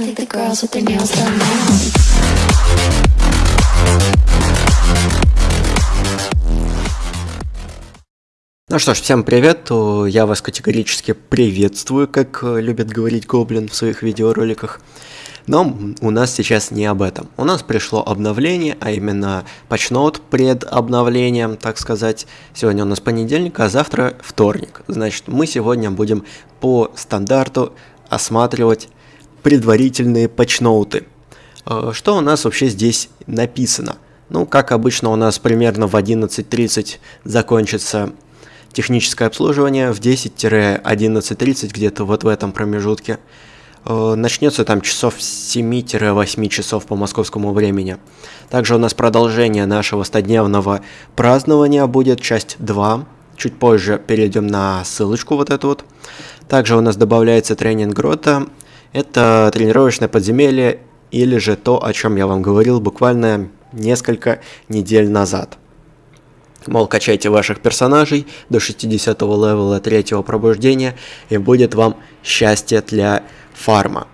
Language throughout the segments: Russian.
I think the girls with their nails done now. Ну что ж, всем привет, я вас категорически приветствую, как э, любит говорить Гоблин в своих видеороликах. Но у нас сейчас не об этом. У нас пришло обновление, а именно патчноут пред обновлением, так сказать. Сегодня у нас понедельник, а завтра вторник. Значит, мы сегодня будем по стандарту осматривать предварительные патчноуты. Э, Что у нас вообще здесь написано? Ну, как обычно, у нас примерно в 11.30 закончится техническое обслуживание, в 10-11.30, где-то вот в этом промежутке. Э, Начнется там часов с 7-8 часов по московскому времени. Также у нас продолжение нашего 100-дневного празднования будет, часть 2. Чуть позже перейдем на ссылочку вот эту вот. Также у нас добавляется тренинг Грота. Это тренировочное подземелье или же то, о чем я вам говорил буквально несколько недель назад. Мол, качайте ваших персонажей до 60 левела третьего пробуждения, и будет вам счастье для фарма.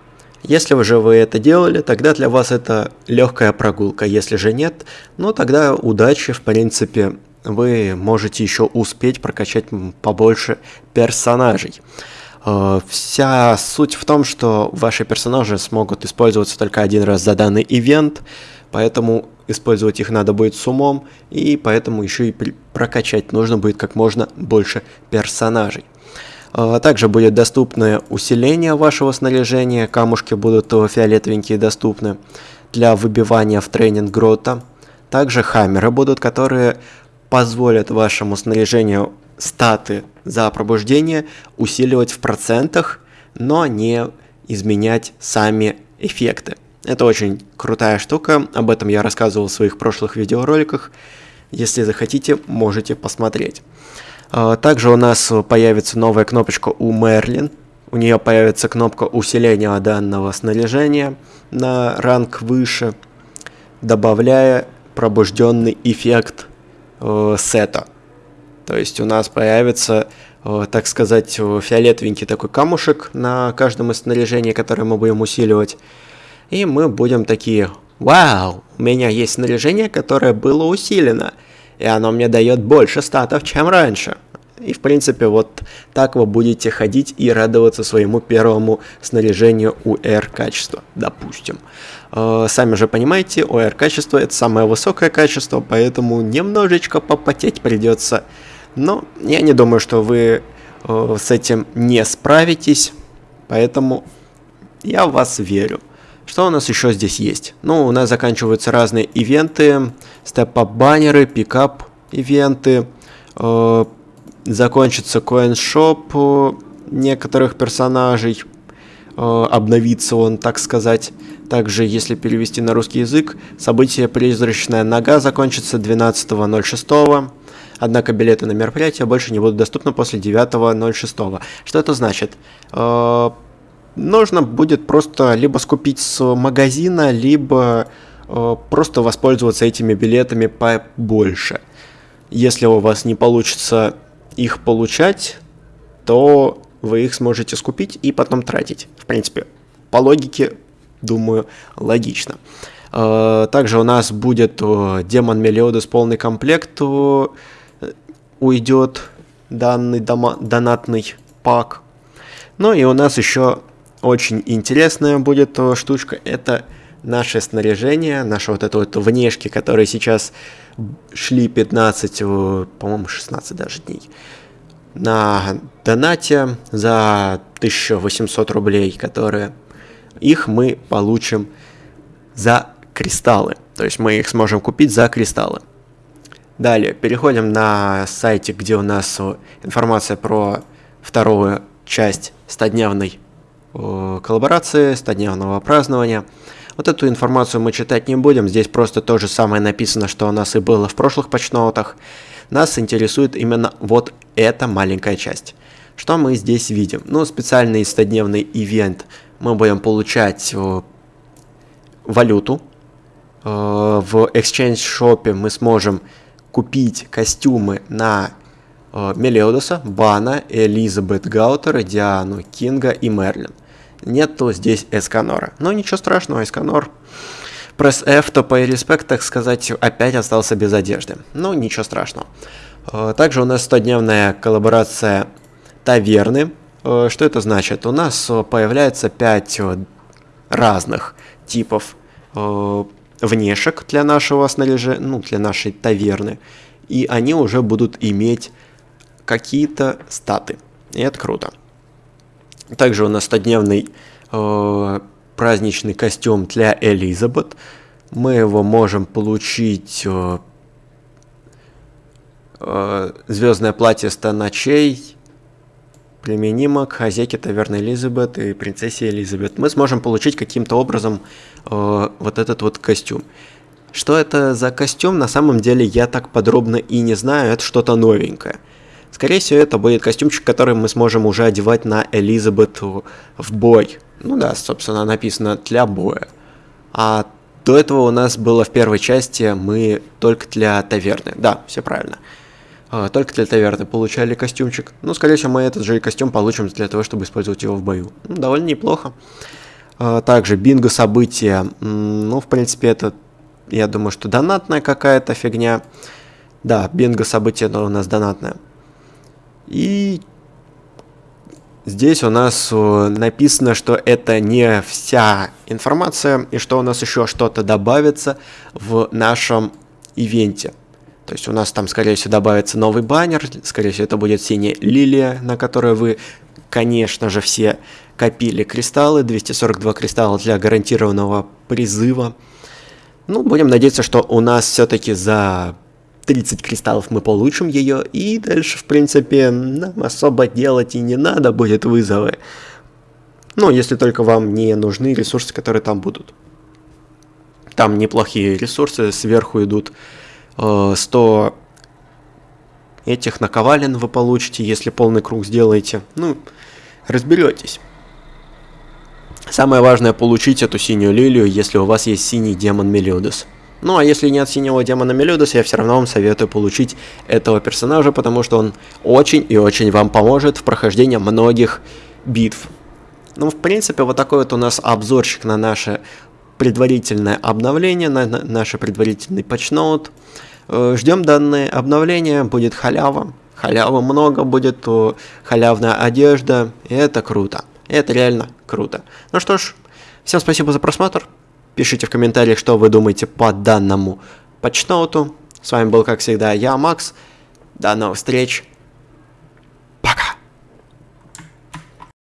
Если уже вы это делали, тогда для вас это легкая прогулка. Если же нет, ну тогда удачи, в принципе, вы можете еще успеть прокачать побольше персонажей. Э, Вся суть в том, что ваши персонажи смогут использоваться только один раз за данный ивент, поэтому использовать их надо будет с умом, и поэтому еще и прокачать нужно будет как можно больше персонажей. А, Также будет доступно усиление вашего снаряжения, камушки будут э, фиолетовенькие доступны для выбивания в тренинг грота. Также хаммеры будут, которые позволят вашему снаряжению статы за пробуждение усиливать в процентах, но не изменять сами эффекты. Это очень крутая штука, об этом я рассказывал в своих прошлых видеороликах. Если захотите, можете посмотреть. А, Также у нас появится новая кнопочка у Мерлин. У нее появится кнопка усиления данного снаряжения на ранг выше, добавляя пробужденный эффект э, сета. То есть у нас появится, э, так сказать, э, фиолетовенький такой камушек на каждом из снаряжений, которое мы будем усиливать. И мы будем такие, вау, у меня есть снаряжение, которое было усилено, и оно мне дает больше статов, чем раньше. И в принципе вот так вы будете ходить и радоваться своему первому снаряжению UR качества, допустим. Э, Сами же понимаете, UR качество это самое высокое качество, поэтому немножечко попотеть придется. Но я не думаю, что вы э, с этим не справитесь, поэтому я в вас верю. Что у нас еще здесь есть? Ну, у нас заканчиваются разные ивенты, степ-ап-баннеры, пикап ивенты, э, закончится коин-шоп некоторых персонажей, э, обновится он, так сказать. Также, если перевести на русский язык, событие «Призрачная нога» закончится 12.06. Однако билеты на мероприятие больше не будут доступны после 9.06. Что это значит? Э, нужно будет просто либо скупить с магазина, либо э, просто воспользоваться этими билетами побольше. Если у вас не получится их получать, то вы их сможете скупить и потом тратить. В принципе, по логике, думаю, логично. Э, Также у нас будет демон Мелиодес полный комплект уйдет данный дома- донатный пак. Ну и у нас еще очень интересная будет э, штучка. Это наше снаряжение, наши вот это вот внешки, которые сейчас шли 15, э, по-моему, 16 даже дней. На донате за 1800 рублей, которые их мы получим за кристаллы. То есть мы их сможем купить за кристаллы. Далее, переходим на сайтик, где у нас информация про вторую часть 100-дневной э, коллаборации, 100-дневного празднования. Вот эту информацию мы читать не будем, здесь просто то же самое написано, что у нас и было в прошлых почноутах. Нас интересует именно вот эта маленькая часть. Что мы здесь видим? Ну, специальный 100-дневный ивент. Мы будем получать э, валюту. Э, В Exchange Shop мы сможем купить костюмы на э, Мелиодоса, Бана, Элизабет Гаутера, Диану, Кинга и Мерлин. нету здесь Эсканора. Но ничего страшного, Эсканор. Пресс F, то по респект, так сказать, опять остался без одежды. Ну, ничего страшного. Э, также у нас 100-дневная коллаборация таверны. Э, что это значит? У нас появляется 5 разных типов внешек для нашего снаряжения, ну, для нашей таверны. И они уже будут иметь какие-то статы. И это круто. Также у нас 100-дневный э, праздничный костюм для Элизабет. Мы его можем получить... Э, э, звездное платье 100 ночей применимо к хозяйке таверны Элизабет и принцессе Элизабет. Мы сможем получить каким-то образом э, вот этот вот костюм. Что это за костюм, на самом деле я так подробно и не знаю, это что-то новенькое. Скорее всего, это будет костюмчик, который мы сможем уже одевать на Элизабет в бой. Ну да, собственно, написано для боя. А до этого у нас было в первой части мы только для таверны. Да, все правильно. А, только для таверны получали костюмчик. Ну, скорее всего, мы этот же костюм получим для того, чтобы использовать его в бою. Ну, довольно неплохо. А, также бинго события. Ну, в принципе, это, я думаю, что донатная какая-то фигня. Да, бинго событие у нас донатное. И здесь у нас написано, что это не вся информация, и что у нас еще что-то добавится в нашем ивенте. То есть у нас там, скорее всего, добавится новый баннер, скорее всего, это будет синяя лилия, на которой вы, конечно же, все копили кристаллы, 242 кристалла для гарантированного призыва. Ну, будем надеяться, что у нас все-таки за 30 кристаллов мы получим ее, и дальше, в принципе, нам особо делать и не надо будет вызовы. Ну, если только вам не нужны ресурсы, которые там будут. Там неплохие ресурсы, сверху идут 100 э, этих наковален вы получите, если полный круг сделаете. Ну, разберетесь. Самое важное получить эту синюю лилию, если у вас есть синий демон Мелиодес. Ну а если нет синего демона Мелиодес, я все равно вам советую получить этого персонажа, потому что он очень и очень вам поможет в прохождении многих битв. Ну, в принципе, вот такой вот у нас обзорчик на наше предварительное обновление, на, на наш предварительный патчноут. Э, ждем данное обновление, будет халява. Халява много будет, халявная одежда, и это круто. Это реально круто. Ну что ж, всем спасибо за просмотр. Пишите в комментариях, что вы думаете по данному патчноуту. С вами был, как всегда, я, Макс. До новых встреч.